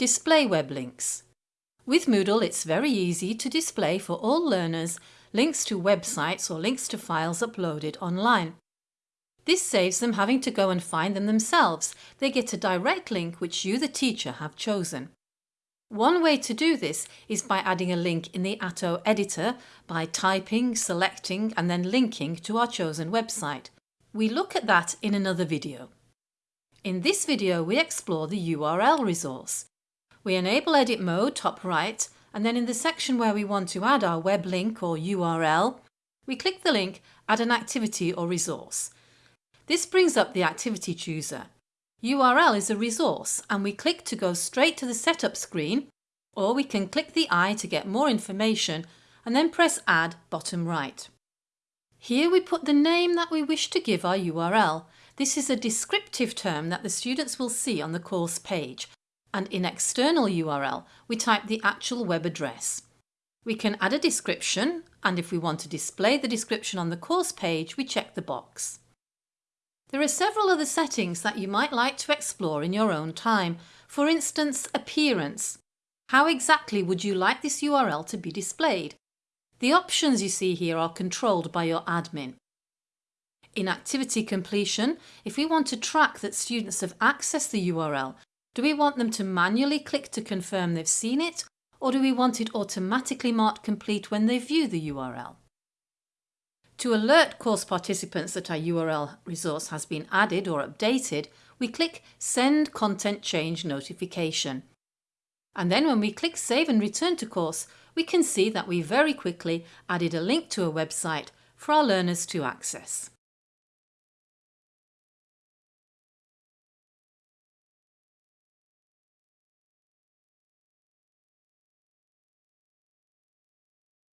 Display web links. With Moodle it's very easy to display for all learners links to websites or links to files uploaded online. This saves them having to go and find them themselves. They get a direct link which you the teacher have chosen. One way to do this is by adding a link in the Atto editor by typing, selecting and then linking to our chosen website. We look at that in another video. In this video we explore the URL resource. We enable edit mode top right and then in the section where we want to add our web link or URL, we click the link Add an activity or resource. This brings up the activity chooser. URL is a resource and we click to go straight to the setup screen or we can click the eye to get more information and then press Add bottom right. Here we put the name that we wish to give our URL. This is a descriptive term that the students will see on the course page and in external URL we type the actual web address. We can add a description and if we want to display the description on the course page we check the box. There are several other settings that you might like to explore in your own time. For instance, appearance. How exactly would you like this URL to be displayed? The options you see here are controlled by your admin. In activity completion, if we want to track that students have accessed the URL, do we want them to manually click to confirm they've seen it or do we want it automatically marked complete when they view the URL? To alert course participants that our URL resource has been added or updated, we click Send Content Change Notification. And then when we click Save and Return to Course, we can see that we very quickly added a link to a website for our learners to access.